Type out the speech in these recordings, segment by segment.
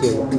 对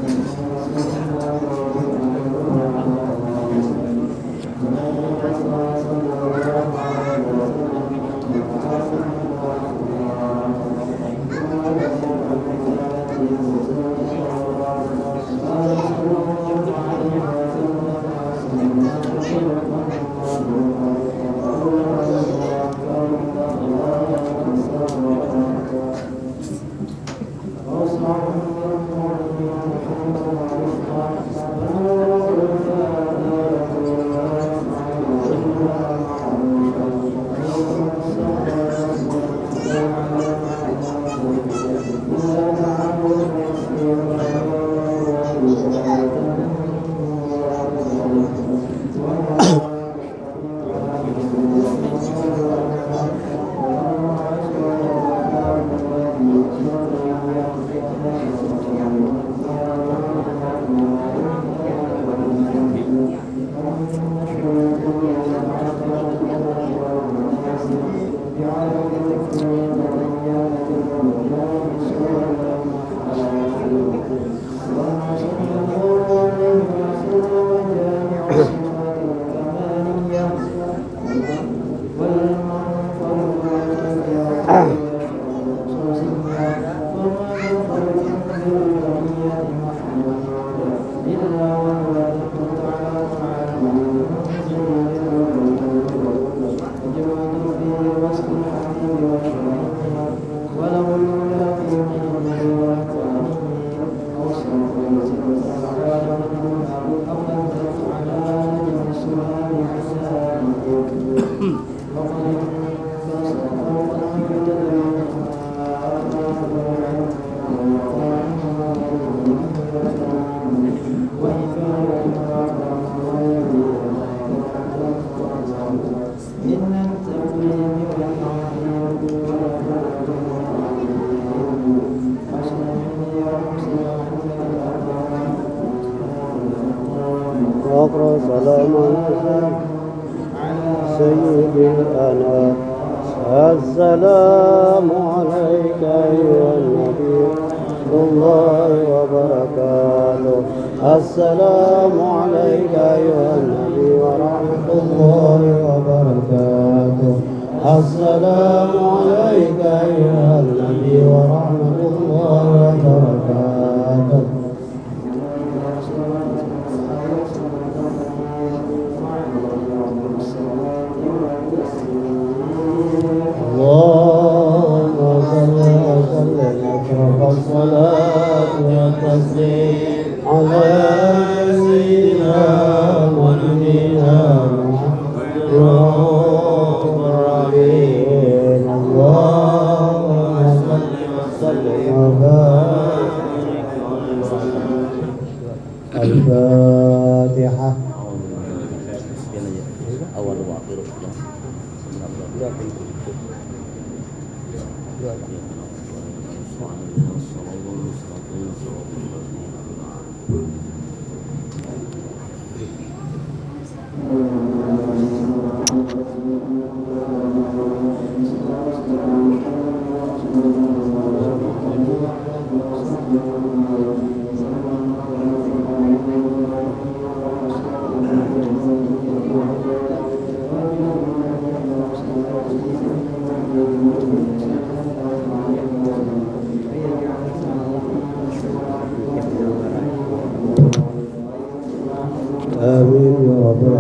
Dua.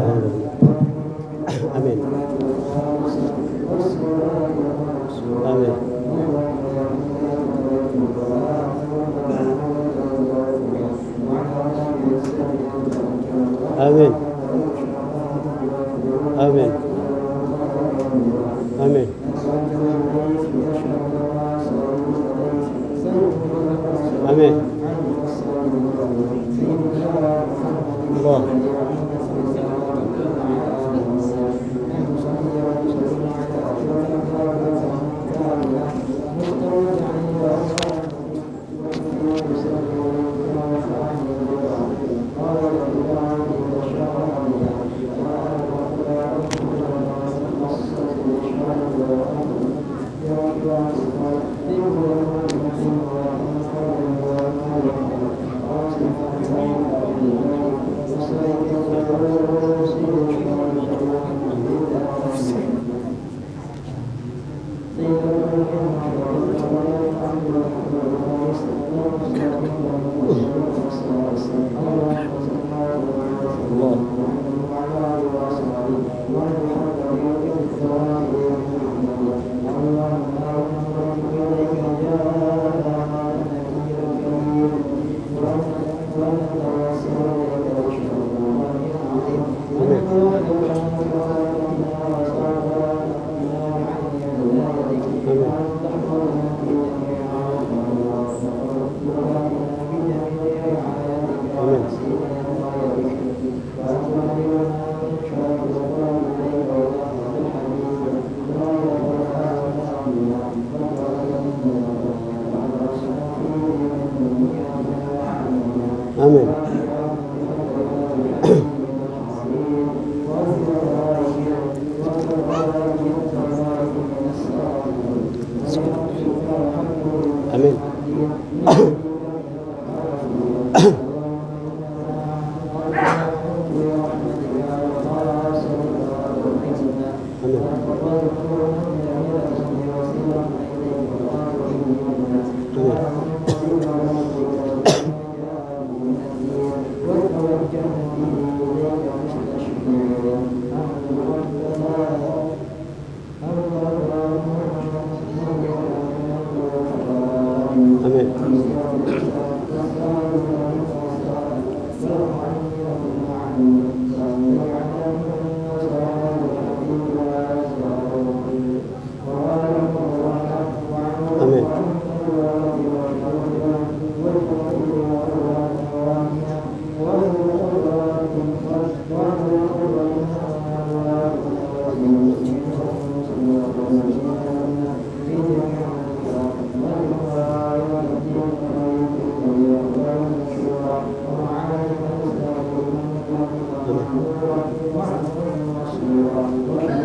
Amen. Amen. Amen. Amen. Amen. Amen. Amen. Bon. Yeah. Thank you.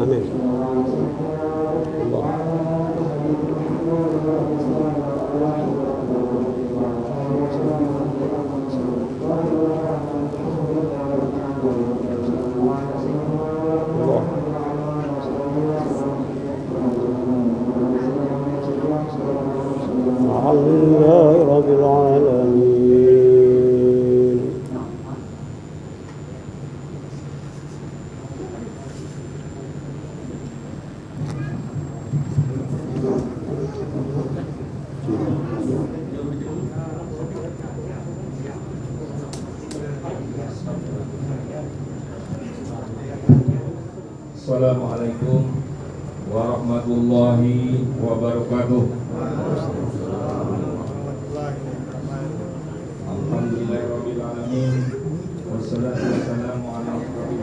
Amin. Allah. Allah.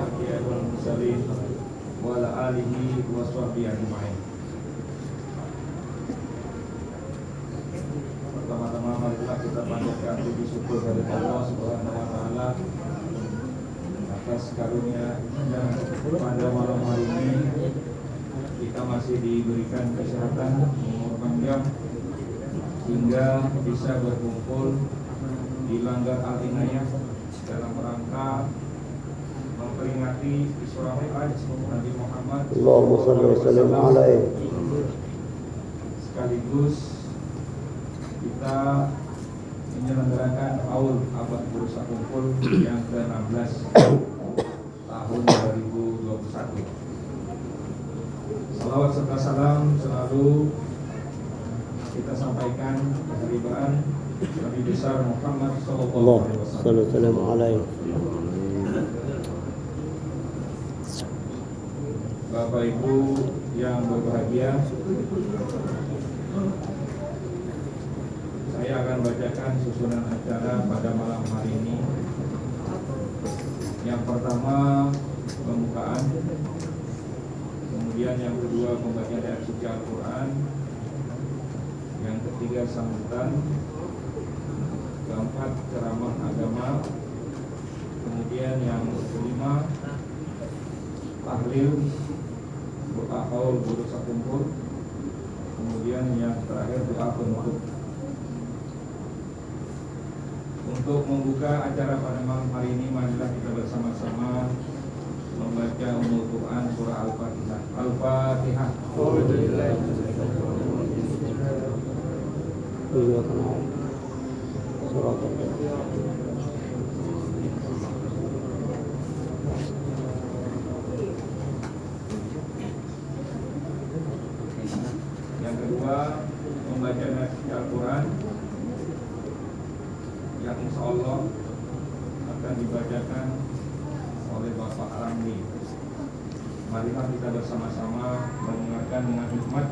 Anbiya'i wal mursalin wa ala alihi wa sahbihi ajma'in. Pertama-tama marilah kita panjatkan puji syukur dari Allah Subhanahu wa taala atas karunia dan pada malam hari ini kita masih diberikan kesehatan umur panjang hingga bisa berkumpul di Langgar Al Inayah dalam rangka memperingati Isra Mi'raj Nabi Muhammad Allahumma salli wa sallim alaihi sekaligus kita menyelenggarakan Aul Abad Bursa Kumpul yang ke-16 tahun 2021. Salawat serta salam selalu kita sampaikan kehadiran Nabi besar Muhammad Allah Sallallahu Alaihi Wasallam. Bapak Ibu yang berbahagia, saya akan bacakan susunan acara pada malam hari ini. Yang pertama pembukaan, kemudian yang kedua pembacaan suci Al-Quran, yang ketiga sambutan, keempat ceramah agama. Kemudian yang kelima tahlil doa haul guru sakumpul kemudian yang terakhir doa penutup. Untuk membuka acara pada malam hari ini marilah kita bersama-sama membaca untuk Quran surah Al-Fatihah. Al-Fatihah. Oh, yang kedua membaca nasi Al-Quran yang insya Allah akan dibacakan oleh Bapak Ramli. Marilah kita bersama-sama mendengarkan dengan hikmat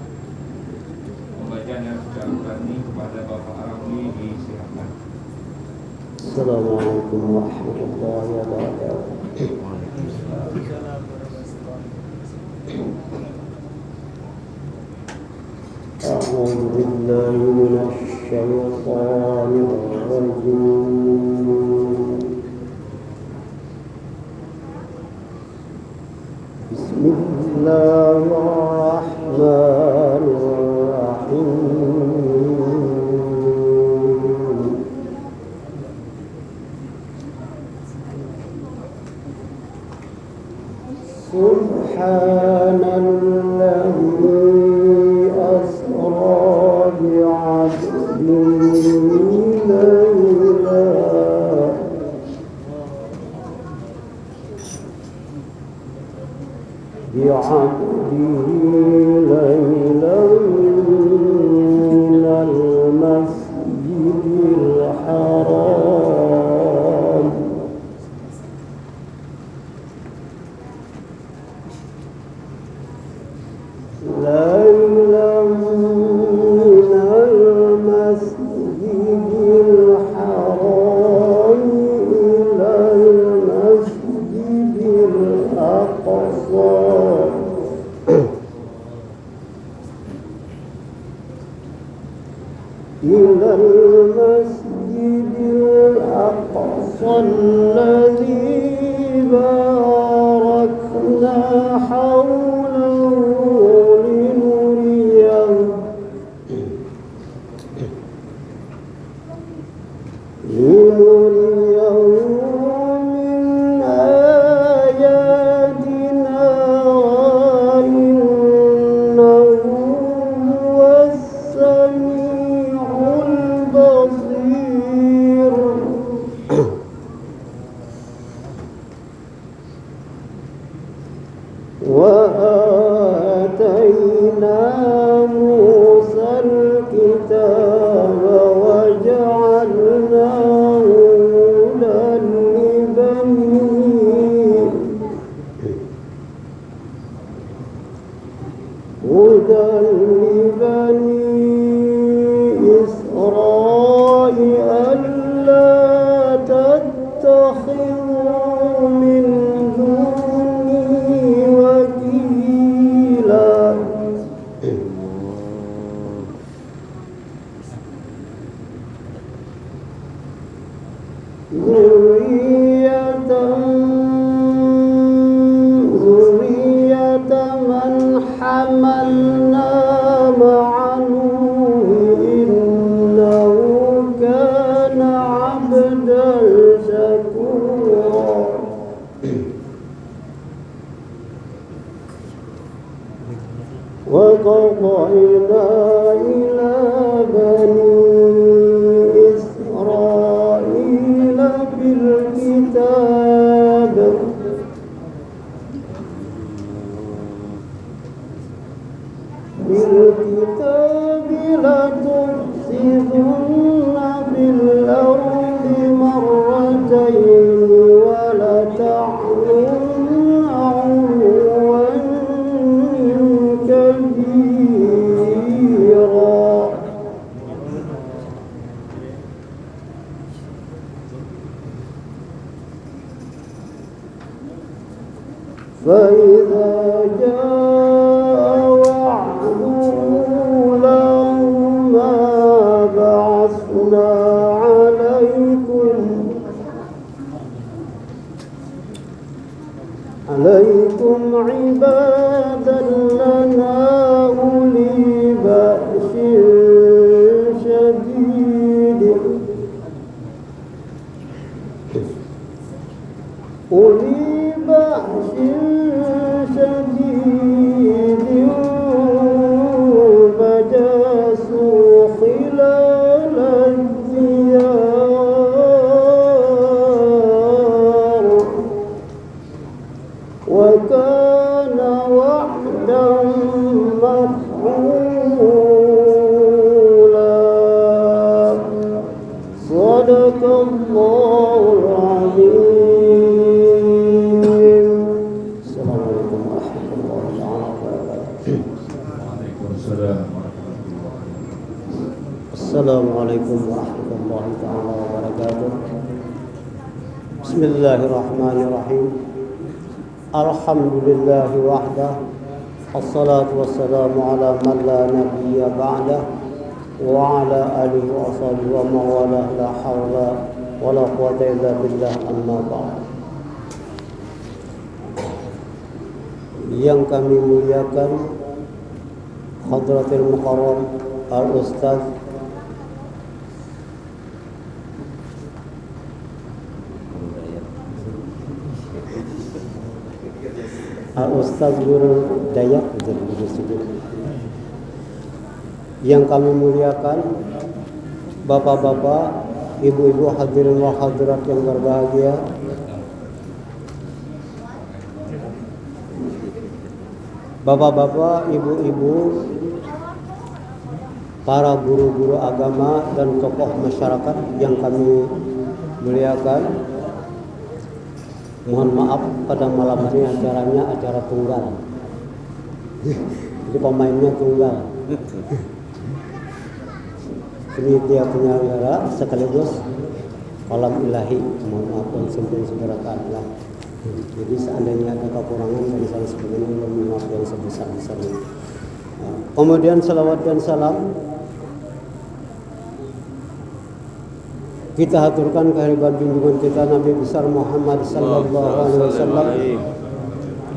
السلام عليكم ورحمة الله وبركاته. أعوذ بالله من الشيطان الرجيم. سبحان الله. فإذا جاء صدق الله العظيم. السلام عليكم ورحمة الله تعالى وبركاته. السلام عليكم ورحمة الله تعالى وبركاته. بسم الله الرحمن الرحيم. الحمد لله وحده. الصلاة والسلام على من لا نبي بعده. وعلى آله وصحبه ومن والاه لا حول ولا قوة إلا بالله أما بعد yang kami muliakan Hadratil Mukarram Al-Ustaz Al-Ustaz Guru Dayak Guru Sudut yang kami muliakan Bapak-bapak, Ibu-ibu hadirin wa hadirat yang berbahagia bapak-bapak, ibu-ibu, para guru-guru agama dan tokoh masyarakat yang kami muliakan. Mohon maaf pada malam hari acaranya acara tunggal. Jadi pemainnya tunggal. Ini dia penyelenggara sekaligus kolam ilahi. Mohon maaf dan seberapa lah. Jadi seandainya ada kekurangan dan salah sebagainya mohon maaf yang sebesar-besarnya. Kemudian salawat dan salam kita haturkan kehadiran junjungan kita Nabi besar Muhammad sallallahu alaihi wasallam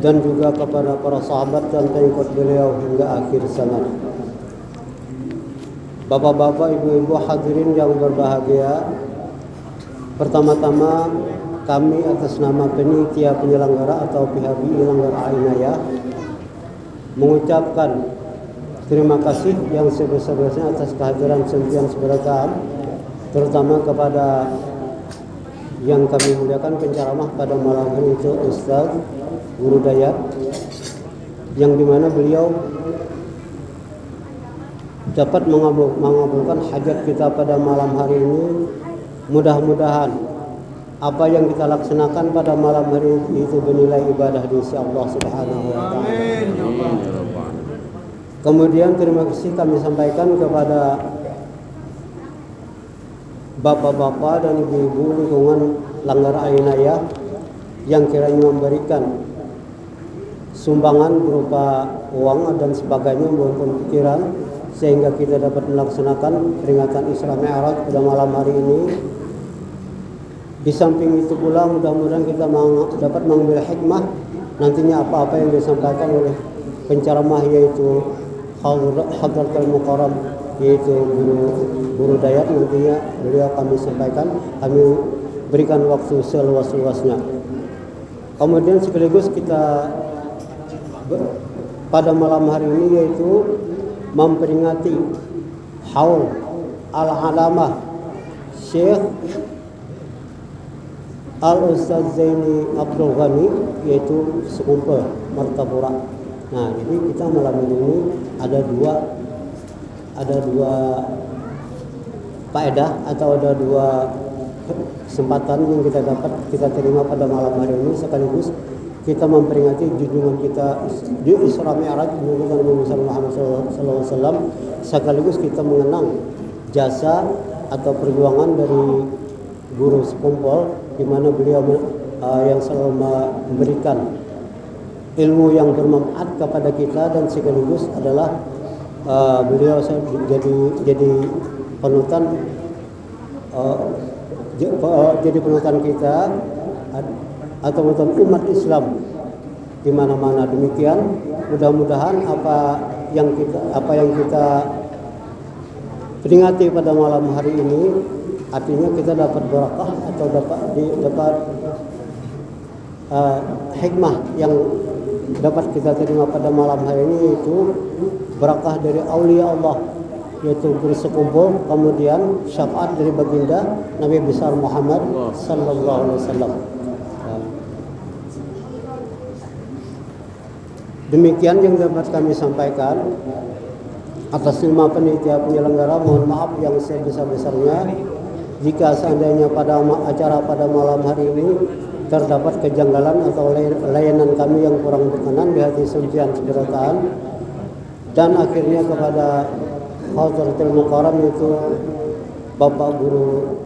dan juga kepada para sahabat dan pengikut beliau hingga akhir zaman. Bapak-bapak, ibu-ibu hadirin yang berbahagia, pertama-tama kami atas nama penitia penyelenggara atau pihak penyelenggara Ainaya mengucapkan terima kasih yang sebesar-besarnya atas kehadiran sentian seberagam terutama kepada yang kami muliakan penceramah pada malam hari itu Ustaz Guru Dayat yang di mana beliau dapat mengabulkan hajat kita pada malam hari ini mudah-mudahan apa yang kita laksanakan pada malam hari itu bernilai ibadah di sisi Allah Subhanahu wa taala. Kemudian terima kasih kami sampaikan kepada bapak-bapak dan ibu-ibu lingkungan Langgar Ainaya yang kiranya memberikan sumbangan berupa uang dan sebagainya maupun pikiran sehingga kita dapat melaksanakan peringatan Isra Mi'raj pada malam hari ini. Di samping itu pula mudah-mudahan kita dapat mengambil hikmah nantinya apa-apa yang disampaikan oleh penceramah yaitu Hadratul Mukarram yaitu guru guru Dayat nantinya beliau kami sampaikan kami berikan waktu seluas-luasnya kemudian sekaligus kita pada malam hari ini yaitu memperingati haul al-alamah Syekh Al-Ustaz Zaini Abdul Ghani yaitu sekumpul Martapura. Nah, jadi kita malam ini ada dua ada dua faedah atau ada dua kesempatan yang kita dapat kita terima pada malam hari ini sekaligus kita memperingati junjungan kita di Isra Mi'raj junjungan Nabi Muhammad SAW sekaligus kita mengenang jasa atau perjuangan dari guru sekumpul di mana beliau uh, yang selalu memberikan ilmu yang bermanfaat kepada kita dan sekaligus adalah uh, beliau jadi jadi penutan uh, jadi penutan kita atau penutan umat Islam di mana-mana demikian mudah-mudahan apa yang kita apa yang kita peringati pada malam hari ini artinya kita dapat berkah atau dapat dapat uh, hikmah yang dapat kita terima pada malam hari ini itu berakah dari aulia Allah yaitu bersekumpul kemudian syafaat dari baginda Nabi besar Muhammad sallallahu alaihi wasallam. Demikian yang dapat kami sampaikan. Atas nama penitia penyelenggara mohon maaf yang sebesar-besarnya. Jika seandainya pada acara pada malam hari ini terdapat kejanggalan atau layanan kami yang kurang berkenan di hati sucian keberatan dan akhirnya kepada Hadratul Mukarram itu Bapak Guru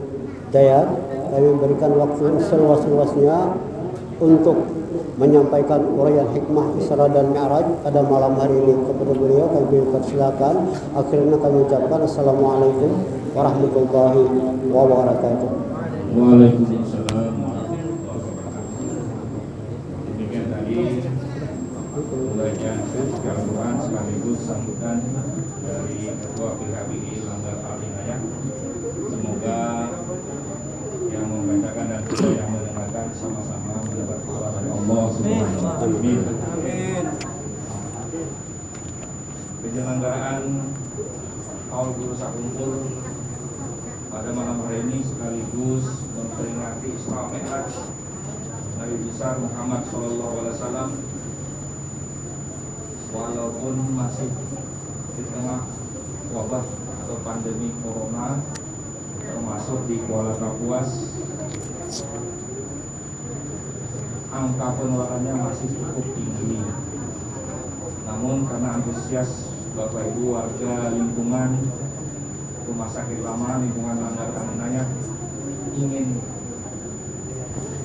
Dayat kami memberikan waktu seluas-luasnya untuk menyampaikan uraian hikmah Isra dan Mi'raj pada malam hari ini kepada beliau. Kami persilakan akhirnya kami ucapkan Assalamualaikum warahmatullahi wabarakatuh. Waalaikumsalam Demikian tadi Pembacaan Al-Quran sekaligus sambutan dari Ketua PKBI Langgar Alinaya Semoga yang membacakan dan yang mendengarkan sama-sama mendapat pahala dari Allah Subhanahu wa taala. Penyelenggaraan Haul Guru Sakumpul pada malam hari ini sekaligus memperingati Isra Mi'raj Nabi besar Muhammad Shallallahu Alaihi Wasallam walaupun masih di tengah wabah atau pandemi corona termasuk di Kuala Kapuas. Angka penularannya masih cukup tinggi. Namun karena antusias Bapak Ibu warga lingkungan rumah sakit lama lingkungan Langgar Kanunaya ingin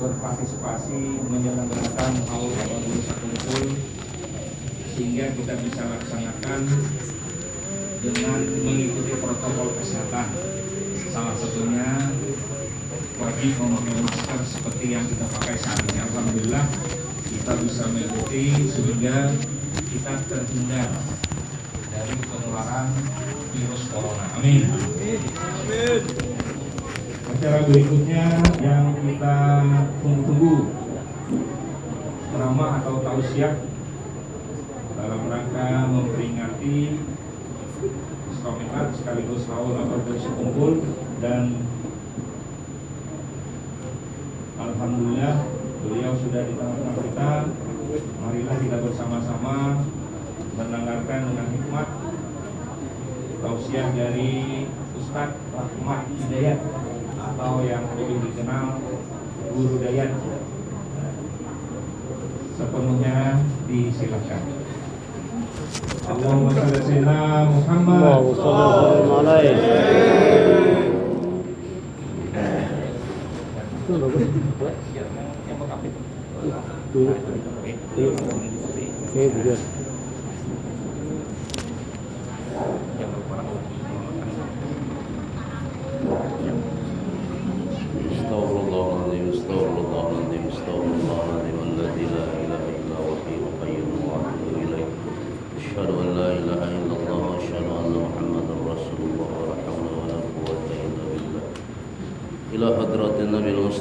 berpartisipasi menyelenggarakan haul satu kumpul sehingga kita bisa laksanakan dengan mengikuti protokol kesehatan salah satunya wajib memakai masker seperti yang kita pakai saat ini. Alhamdulillah kita bisa mengikuti sehingga kita terhindar dari penularan virus corona. Amin. Acara berikutnya yang kita tunggu-tunggu. Ceramah atau tausiah dalam rangka memperingati Iskomikat sekaligus haul atau berkumpul dan Alhamdulillah beliau sudah di tengah-tengah kita marilah kita bersama-sama mendengarkan dengan hikmat tausiah dari Ustadz Rahmat Hidayat atau yang lebih dikenal Guru Dayat sepenuhnya disilakan. Allahumma salli sayyidina Muhammad. Itu bagus. Iya, yang backup itu. Iya. Iya, betul.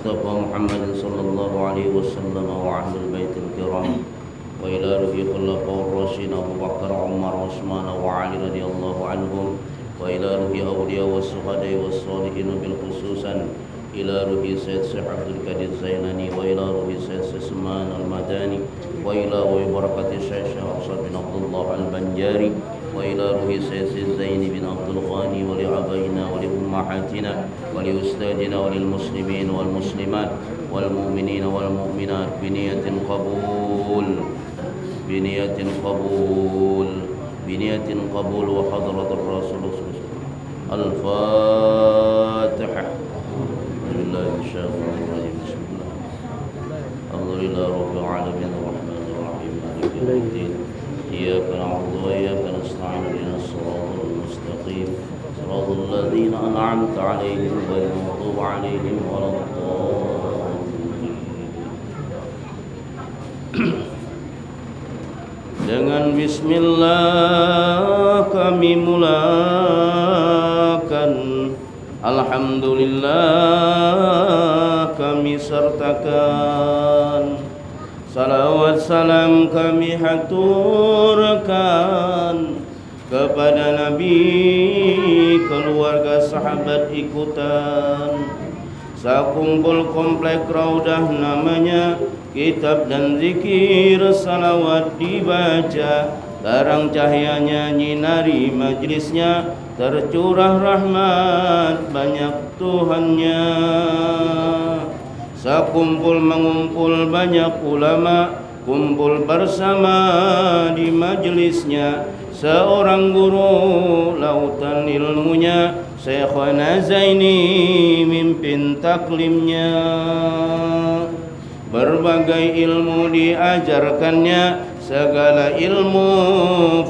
المصطفى محمد صلى الله عليه وسلم وأهل البيت الكرام. وإلى روح خلفاء الراشدين أبو بكر عمر وعثمان وعلي رضي الله عنهم. وإلى روح أولياء والشهداء والصالحين بالخصوصا إلى روح سيد شيخ عبد القادر الزيناني وإلى روح سيد سلمان المداني. وإلى روح بركة الشيخ أحسن بن عبد الله البنجاري. وإلى روح سيد زين بن عبد الغني ولأبينا ولأمهاتنا ولأستاذنا وللمسلمين والمسلمات والمؤمنين والمؤمنات بنية قبول بنية قبول بنية قبول وحضرة الرسول صلى الله عليه وسلم. الفاتحة. أنعمت عليهم غير المغضوب عليهم ولا الضالين Dengan bismillah kami mulakan Alhamdulillah kami sertakan Salawat salam kami haturkan Kepada Nabi keluarga sahabat ikutan. Sakumpul komplek raudah namanya Kitab dan zikir salawat dibaca. Terang cahayanya nyinari majlisnya Tercurah rahmat banyak Tuhannya. Sakumpul mengumpul banyak ulama Kumpul bersama di majlisnya Seorang guru lautan ilmunya Syekhana Zaini mimpin taklimnya. Berbagai ilmu diajarkannya Segala ilmu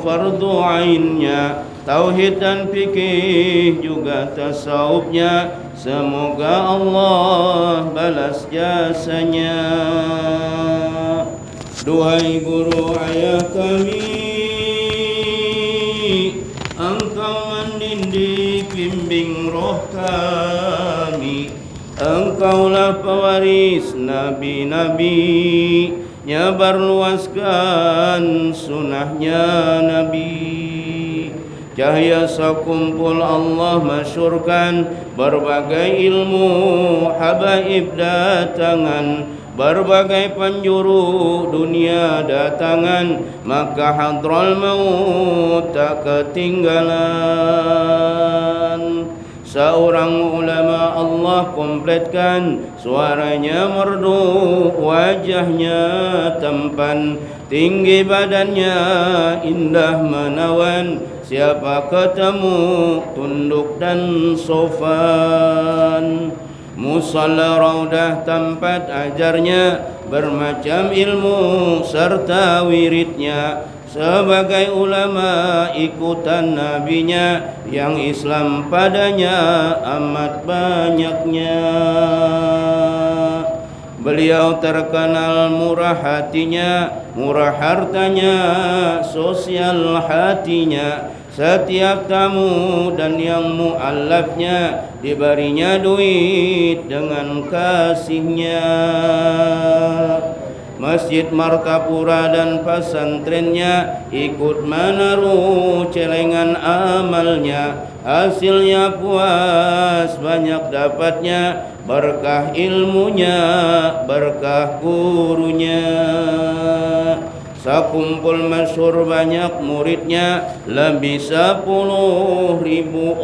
fardu ainnya. Tauhid dan fikih juga tasawufnya. Semoga Allah balas jasanya. Duhai guru ayah kami kami. Engkaulah pewaris nabi-nabi. Nyebar luaskan sunnahnya Nabi. Cahaya sekumpul Allah masyurkan Berbagai ilmu habaib datangan. Berbagai penjuru dunia datangan. Maka hadral maut tak ketinggalan Seorang ulama Allah kompletkan. Suaranya merdu Wajahnya tampan. Tinggi badannya Indah menawan. Siapa ketemu Tunduk dan sofan. Musalla raudah tempat ajarnya. Bermacam ilmu serta wiridnya sebagai ulama ikutan nabinya yang Islam padanya amat banyaknya Beliau terkenal murah hatinya, murah hartanya, sosial hatinya. Setiap tamu dan yang mu'allafnya diberinya duit dengan kasihnya. Masjid Martapura dan pesantrennya ikut menaruh celengan amalnya. Hasilnya puas banyak dapatnya. Berkah ilmunya, berkah gurunya. Sakumpul masyur banyak muridnya Lebih sepuluh ribu